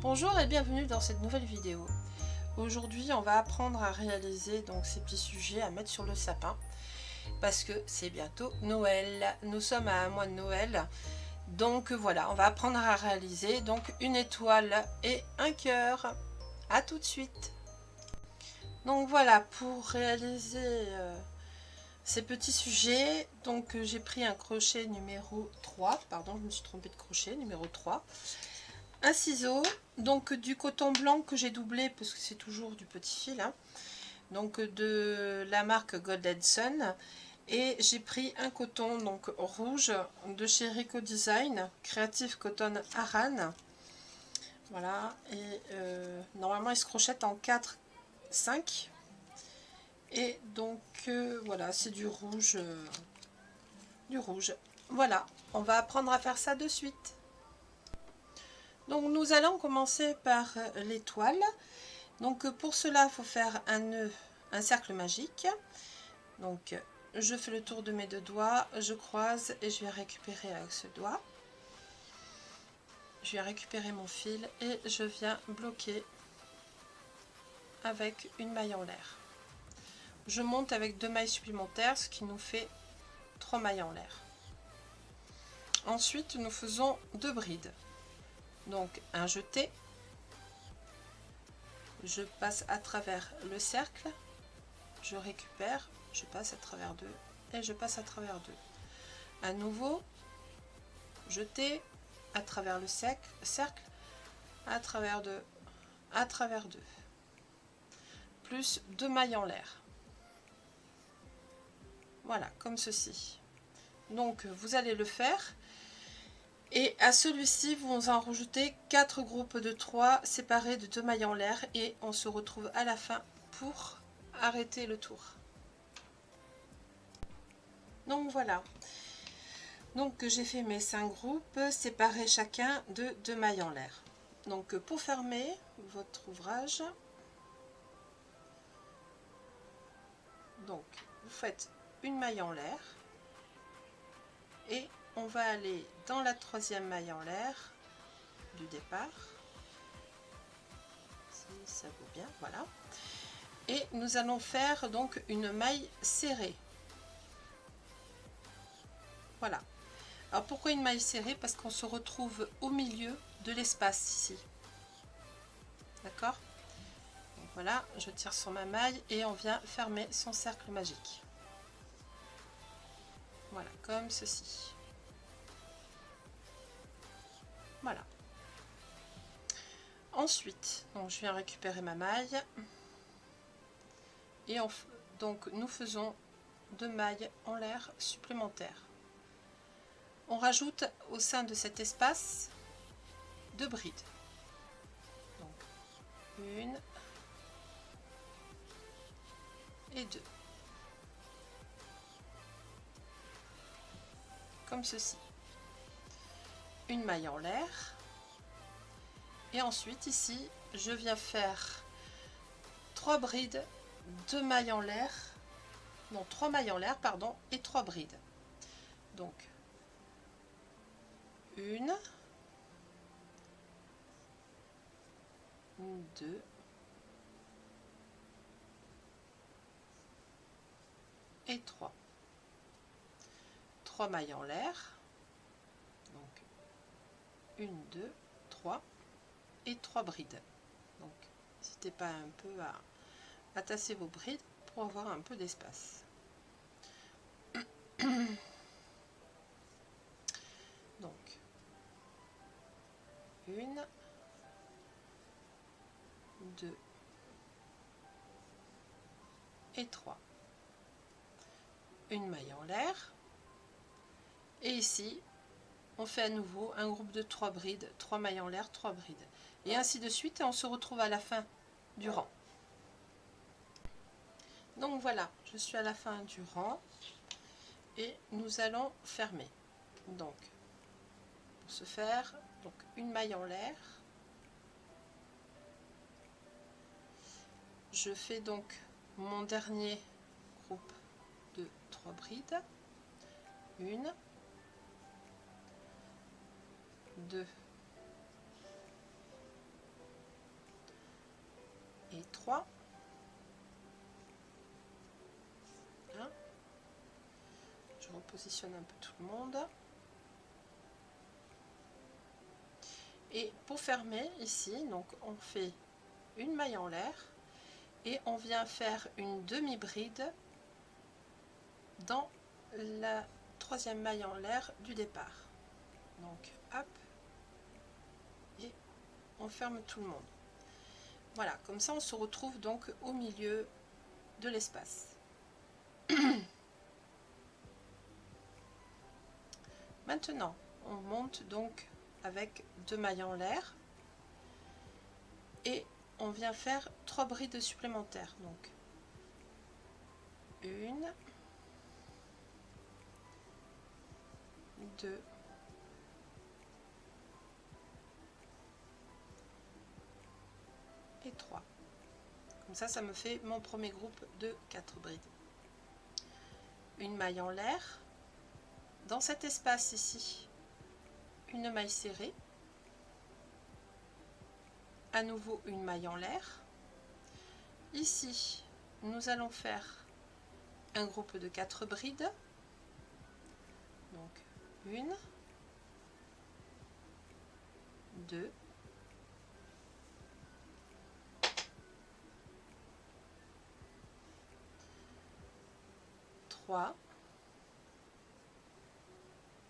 Bonjour et bienvenue dans cette nouvelle vidéo. Aujourd'hui on va apprendre à réaliser donc ces petits sujets à mettre sur le sapin parce que c'est bientôt Noël. Nous sommes à un mois de Noël donc voilà on va apprendre à réaliser donc une étoile et un cœur. A tout de suite. Donc voilà pour réaliser euh, ces petits sujets donc j'ai pris un crochet numéro 3 pardon je me suis trompée de crochet numéro 3 un ciseau, donc du coton blanc que j'ai doublé parce que c'est toujours du petit fil, hein. donc de la marque Golden Sun. Et j'ai pris un coton donc rouge de chez Rico Design, Creative Cotton Aran. Voilà, et euh, normalement il se crochette en 4, 5. Et donc euh, voilà, c'est du rouge. Euh, du rouge. Voilà, on va apprendre à faire ça de suite. Donc nous allons commencer par euh, l'étoile. Donc euh, pour cela, il faut faire un nœud, un cercle magique. Donc je fais le tour de mes deux doigts, je croise et je vais récupérer avec ce doigt. Je vais récupérer mon fil et je viens bloquer avec une maille en l'air. Je monte avec deux mailles supplémentaires, ce qui nous fait trois mailles en l'air. Ensuite, nous faisons deux brides donc un jeté. Je passe à travers le cercle. Je récupère. Je passe à travers deux. Et je passe à travers deux. À nouveau jeté à travers le cercle à travers deux à travers deux. Plus deux mailles en l'air. Voilà comme ceci. Donc vous allez le faire et à celui-ci, vous en rajoutez 4 groupes de 3 séparés de 2 mailles en l'air et on se retrouve à la fin pour arrêter le tour. Donc voilà. Donc j'ai fait mes 5 groupes séparés chacun de 2 mailles en l'air. Donc pour fermer votre ouvrage, donc vous faites une maille en l'air et on va aller dans la troisième maille en l'air du départ. Si ça vaut bien, voilà. Et nous allons faire donc une maille serrée. Voilà. Alors pourquoi une maille serrée? Parce qu'on se retrouve au milieu de l'espace ici. D'accord? Voilà, je tire sur ma maille et on vient fermer son cercle magique. Voilà, comme ceci. Voilà. Ensuite, donc je viens récupérer ma maille. Et donc nous faisons deux mailles en l'air supplémentaires. On rajoute au sein de cet espace deux brides. Donc une et deux. Comme ceci une maille en l'air. Et ensuite ici je viens faire trois brides deux mailles en l'air non trois mailles en l'air pardon et trois brides. Donc une deux et trois. Trois mailles en l'air une, deux, trois et trois brides. Donc, n'hésitez pas un peu à, à tasser vos brides pour avoir un peu d'espace. Donc, une, deux et trois. Une maille en l'air. Et ici, on fait à nouveau un groupe de 3 brides, 3 mailles en l'air, 3 brides. Et ainsi de suite, on se retrouve à la fin du rang. Donc voilà, je suis à la fin du rang et nous allons fermer. Donc, pour ce faire, donc une maille en l'air. Je fais donc mon dernier groupe de 3 brides. Une, 2 3. Je repositionne un peu tout le monde. Et pour fermer ici, donc on fait une maille en l'air et on vient faire une demi-bride dans la troisième maille en l'air du départ. Donc et on ferme tout le monde. Voilà, comme ça on se retrouve donc au milieu de l'espace. Maintenant, on monte donc avec deux mailles en l'air et on vient faire trois brides supplémentaires. Donc, une, deux, Ça, ça me fait mon premier groupe de quatre brides. Une maille en l'air. Dans cet espace ici, une maille serrée. À nouveau une maille en l'air. Ici, nous allons faire un groupe de quatre brides. Donc une, deux,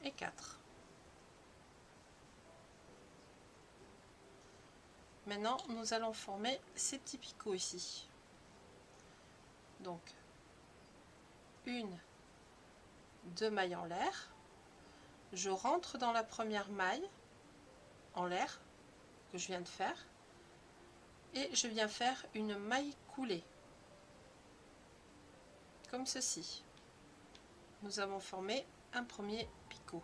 et quatre. Maintenant, nous allons former ces petits picots ici. Donc, une, deux mailles en l'air. Je rentre dans la première maille en l'air que je viens de faire et je viens faire une maille coulée comme ceci nous avons formé un premier picot.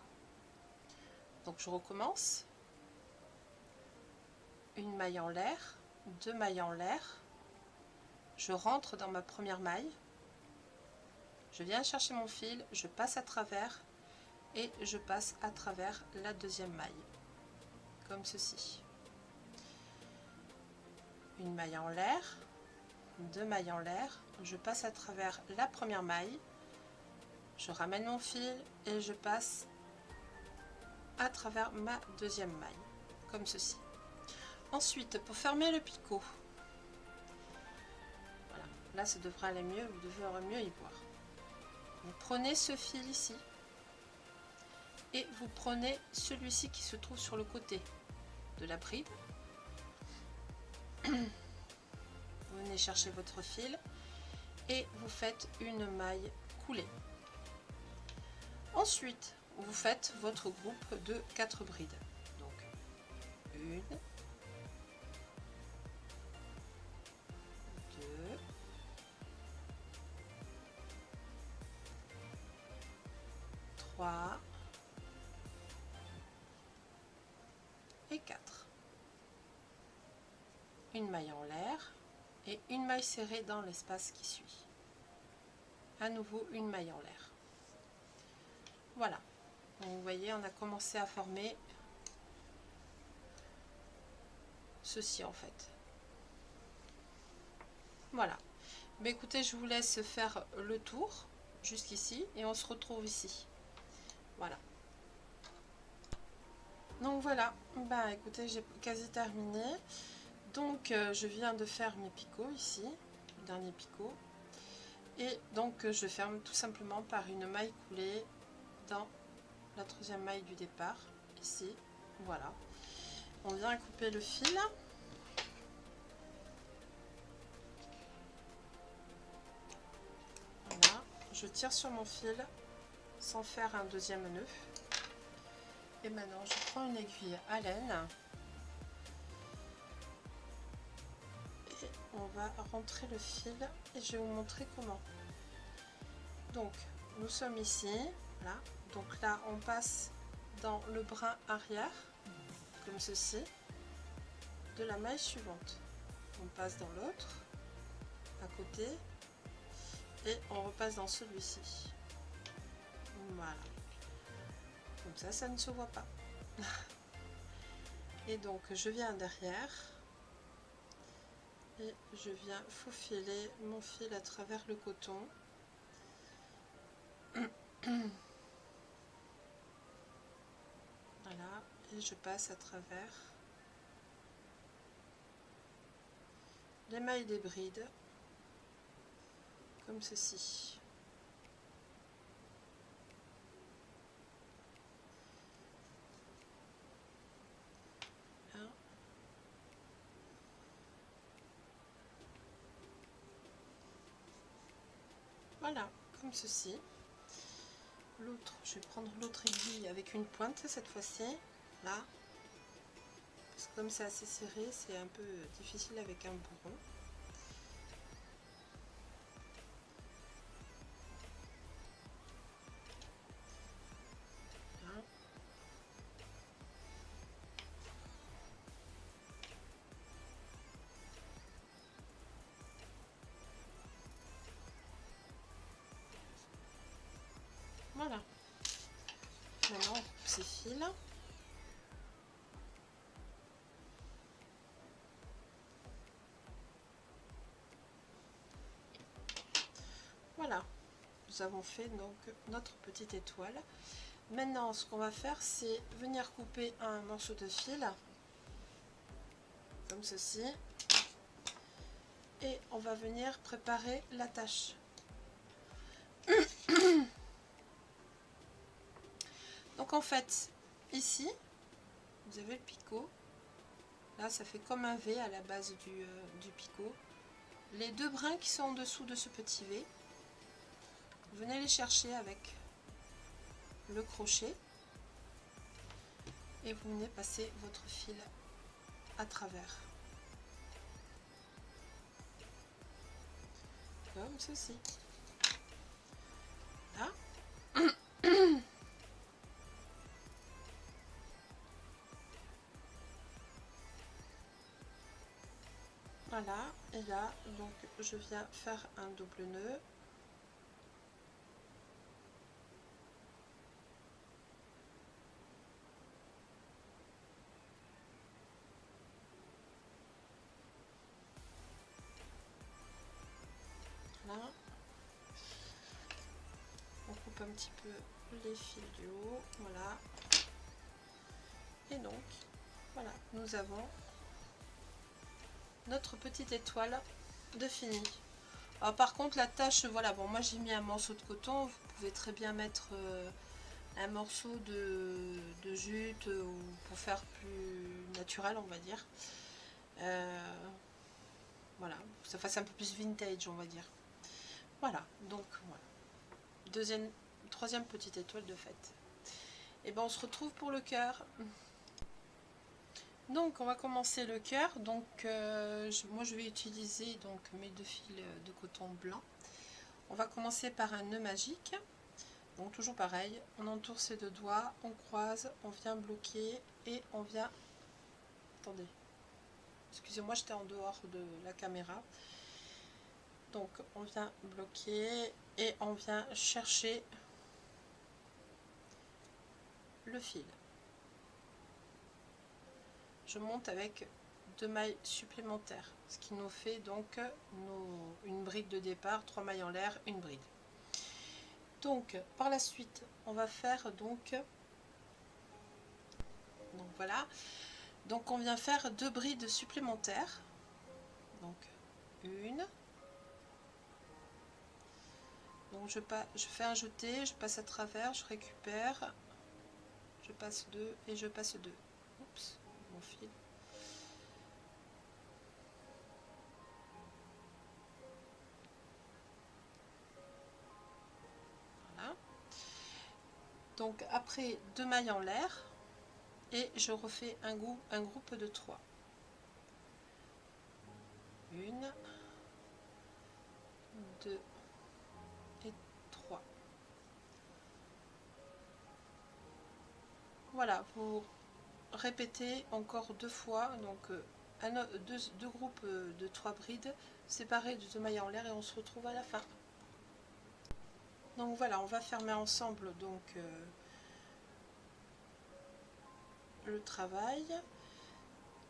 Donc je recommence. Une maille en l'air deux mailles en l'air. Je rentre dans ma première maille. Je viens chercher mon fil je passe à travers et je passe à travers la deuxième maille. Comme ceci. Une maille en l'air deux mailles en l'air. Je passe à travers la première maille je ramène mon fil et je passe à travers ma deuxième maille comme ceci. Ensuite pour fermer le picot. Là ça devrait aller mieux vous devrez mieux y voir. Vous prenez ce fil ici et vous prenez celui-ci qui se trouve sur le côté de la bride vous venez chercher votre fil et vous faites une maille coulée ensuite vous faites votre groupe de 4 brides. Donc une deux trois et 4 une maille en l'air et une maille serrée dans l'espace qui suit. À nouveau une maille en l'air voilà. Vous voyez on a commencé à former ceci en fait. Voilà. Mais écoutez je vous laisse faire le tour jusqu'ici et on se retrouve ici. Voilà. Donc voilà. Bah écoutez j'ai quasi terminé. Donc euh, je viens de faire mes picots ici le dernier picot. Et donc je ferme tout simplement par une maille coulée dans la troisième maille du départ. Ici voilà. On vient couper le fil. Voilà. Je tire sur mon fil sans faire un deuxième nœud. Et maintenant je prends une aiguille à laine et on va rentrer le fil et je vais vous montrer comment. Donc nous sommes ici donc là on passe dans le brin arrière comme ceci de la maille suivante. On passe dans l'autre à côté et on repasse dans celui-ci. Voilà. Comme ça ça ne se voit pas. Et donc je viens derrière et je viens faufiler mon fil à travers le coton je passe à travers les mailles des brides comme ceci Voilà, comme ceci. L'autre, je vais prendre l'autre aiguille avec une pointe cette fois-ci. Comme c'est assez serré, c'est un peu difficile avec un bourron. Nous avons fait donc notre petite étoile. Maintenant, ce qu'on va faire, c'est venir couper un morceau de fil. Comme ceci. Et on va venir préparer la tâche. Donc en fait, ici, vous avez le picot. Là, ça fait comme un V à la base du, euh, du picot. Les deux brins qui sont en dessous de ce petit V, venez les chercher avec le crochet et vous venez passer votre fil à travers. Comme ceci. Là. Voilà, et là, donc je viens faire un double nœud. Petit peu les fils du haut, voilà. Et donc, voilà, nous avons notre petite étoile de fini. Par contre la tâche, voilà, bon moi j'ai mis un morceau de coton, vous pouvez très bien mettre euh, un morceau de, jute ou pour faire plus naturel on va dire. Euh, voilà, ça fasse un peu plus vintage on va dire. Voilà, donc voilà. Deuxième, troisième petite étoile de fête. Et ben on se retrouve pour le cœur. Donc on va commencer le cœur. Donc euh, moi je vais utiliser donc mes deux fils de coton blanc. On va commencer par un nœud magique. Donc toujours pareil, on entoure ses deux doigts, on croise, on vient bloquer et on vient... Attendez, excusez-moi j'étais en dehors de la caméra. Donc on vient bloquer et on vient chercher le fil. Je monte avec deux mailles supplémentaires ce qui nous fait donc une bride de départ trois mailles en l'air une bride. Donc par la suite on va faire donc donc voilà. Donc on vient faire deux brides supplémentaires. Donc une. Donc je, pas, je fais un jeté je passe à travers je récupère je passe deux et je passe deux Oups fil. Voilà. Donc après deux mailles en l'air et je refais un, goût, un groupe de trois. Une, deux et trois. Voilà, vous répéter encore deux fois, donc euh, deux, groupes euh, de trois brides séparés de deux mailles en l'air et on se retrouve à la fin. Donc voilà, on va fermer ensemble donc euh, le travail.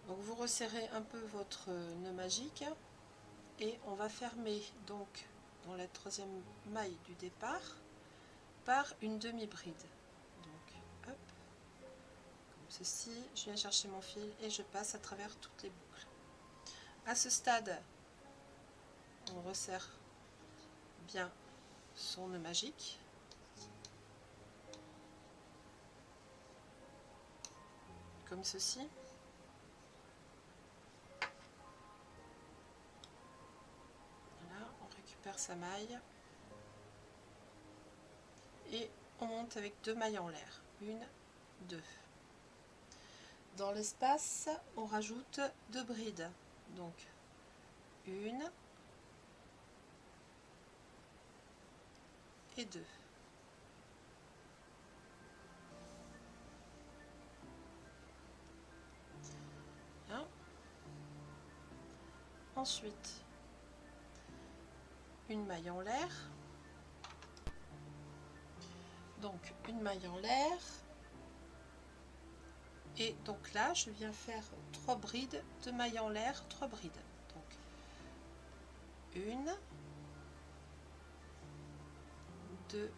Donc vous resserrez un peu votre nœud magique et on va fermer donc dans la troisième maille du départ par une demi ceci je viens chercher mon fil et je passe à travers toutes les boucles. À ce stade on resserre bien son nœud magique. Comme ceci. Sa maille. Et on monte avec deux mailles en l'air. Une deux dans l'espace on rajoute deux brides. Donc une et deux. Ensuite une maille en l'air. Donc une maille en l'air et donc là je viens faire trois brides de mailles en l'air trois brides. Donc une deux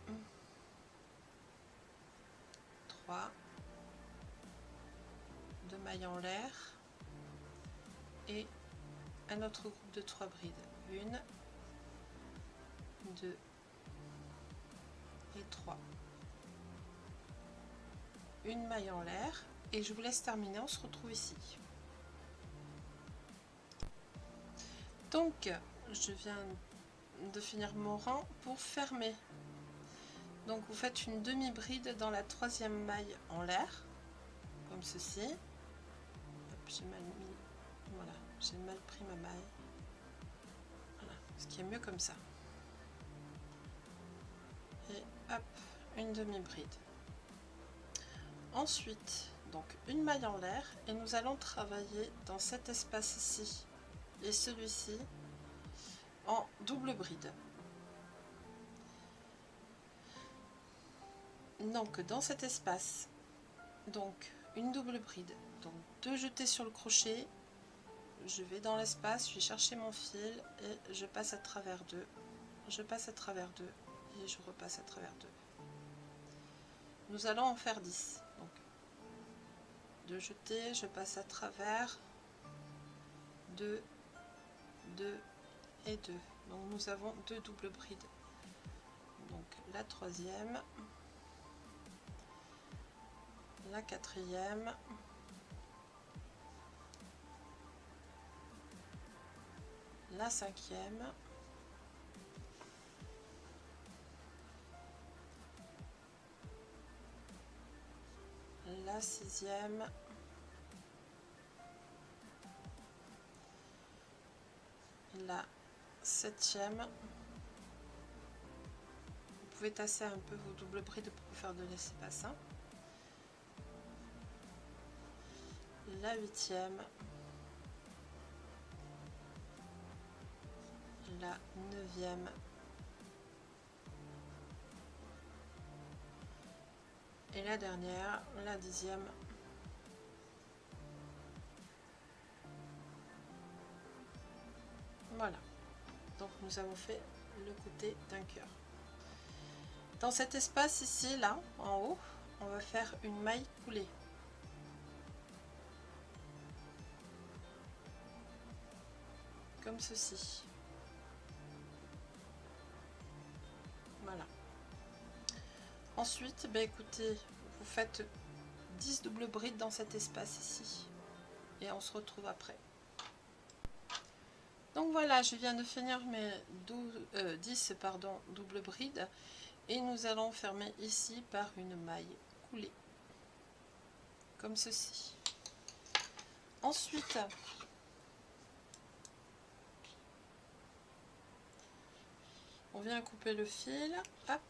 trois deux mailles en l'air et un autre groupe de trois brides. Une 2 et 3 une maille en l'air et je vous laisse terminer on se retrouve ici. Donc je viens de finir mon rang pour fermer. Donc vous faites une demi bride dans la troisième maille en l'air comme ceci. J'ai mal mis voilà j'ai mal pris ma maille. Voilà ce qui est mieux comme ça. Une demi bride ensuite donc une maille en l'air et nous allons travailler dans cet espace ici et celui-ci en double bride. Donc dans cet espace donc une double bride donc deux jetés sur le crochet. Je vais dans l'espace je vais chercher mon fil et je passe à travers deux. Je passe à travers deux et je repasse à travers deux. Nous allons en faire 10 donc de jeter je passe à travers. 2 2 et 2 donc nous avons deux doubles brides. Donc la troisième la quatrième la cinquième la sixième, la septième. Vous pouvez tasser un peu vos doubles brides pour faire de l'espace. Hein. La huitième, la neuvième, et la dernière, la dixième. Voilà. Donc nous avons fait le côté d'un cœur. Dans cet espace ici, là, en haut, on va faire une maille coulée. Comme ceci. Ensuite, bah écoutez, vous faites 10 doubles brides dans cet espace ici. Et on se retrouve après. Donc voilà, je viens de finir mes 12, 10 euh, pardon, doubles brides. Et nous allons fermer ici par une maille coulée. Comme ceci. Ensuite, on vient couper le fil. Hop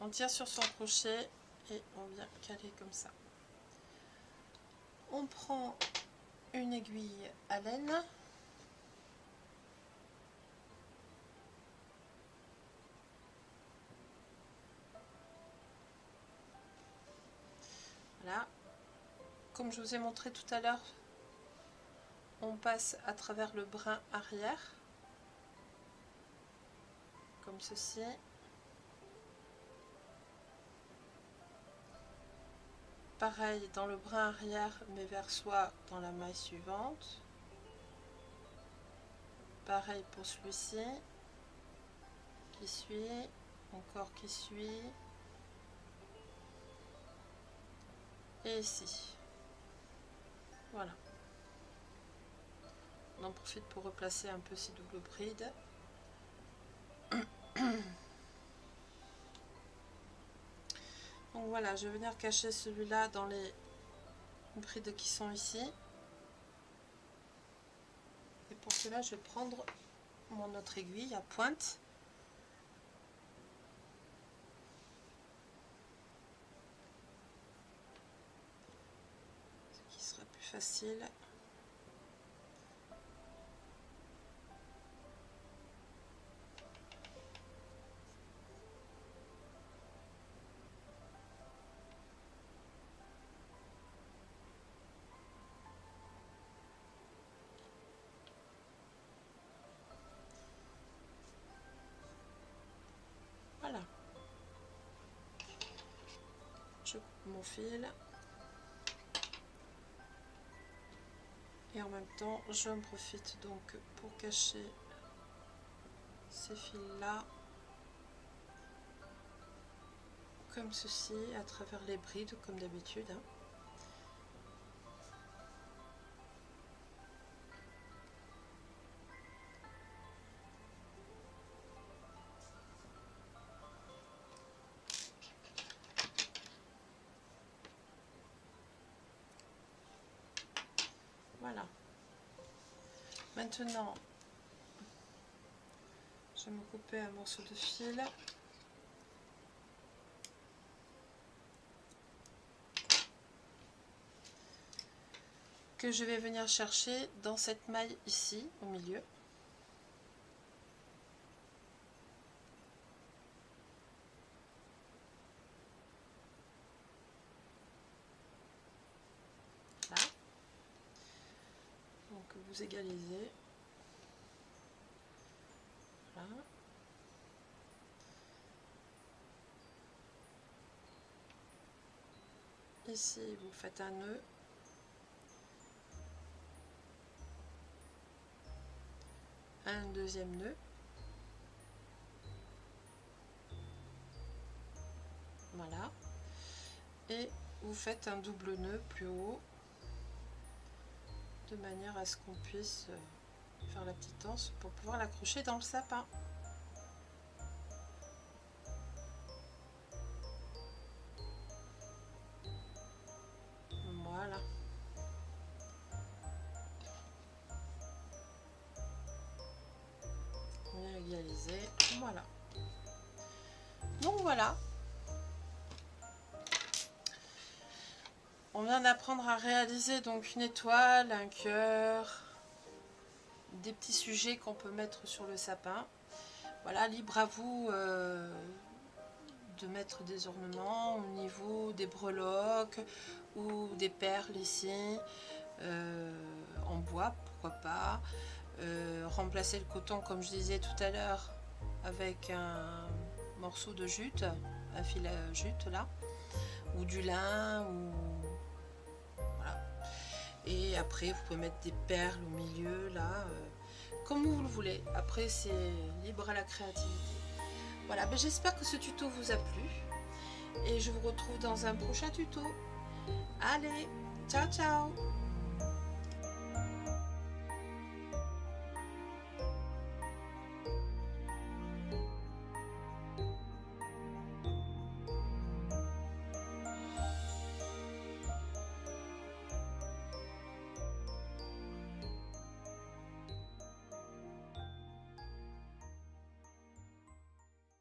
on tire sur son crochet et on vient caler comme ça. On prend une aiguille à laine. Voilà. Comme je vous ai montré tout à l'heure on passe à travers le brin arrière, comme ceci. Pareil dans le brin arrière, mais vers soi dans la maille suivante. Pareil pour celui-ci, qui suit, encore qui suit. Et ici. Voilà. On en profite pour replacer un peu ces doubles brides. Voilà, je vais venir cacher celui-là dans les brides qui sont ici. Et pour cela, je vais prendre mon autre aiguille à pointe. Ce qui sera plus facile. Fil et en même temps je me profite donc pour cacher ces fils là comme ceci à travers les brides comme d'habitude hein. Maintenant, je vais me couper un morceau de fil. que je vais venir chercher dans cette maille ici au milieu vous égalisez. Voilà. Ici, vous faites un nœud. Un deuxième nœud. Voilà. Et vous faites un double nœud plus haut de manière à ce qu'on puisse euh, faire la petite danse pour pouvoir l'accrocher dans le sapin. Vient d'apprendre à réaliser donc une étoile, un cœur, des petits sujets qu'on peut mettre sur le sapin. Voilà, libre à vous euh, de mettre des ornements au niveau des breloques ou des perles ici, euh, en bois, pourquoi pas. Euh, remplacer le coton, comme je disais tout à l'heure, avec un morceau de jute, un fil à jute là, ou du lin, ou et après, vous pouvez mettre des perles au milieu, là, euh, comme vous le voulez. Après, c'est libre à la créativité. Voilà, ben, j'espère que ce tuto vous a plu. Et je vous retrouve dans un prochain tuto. Allez, ciao ciao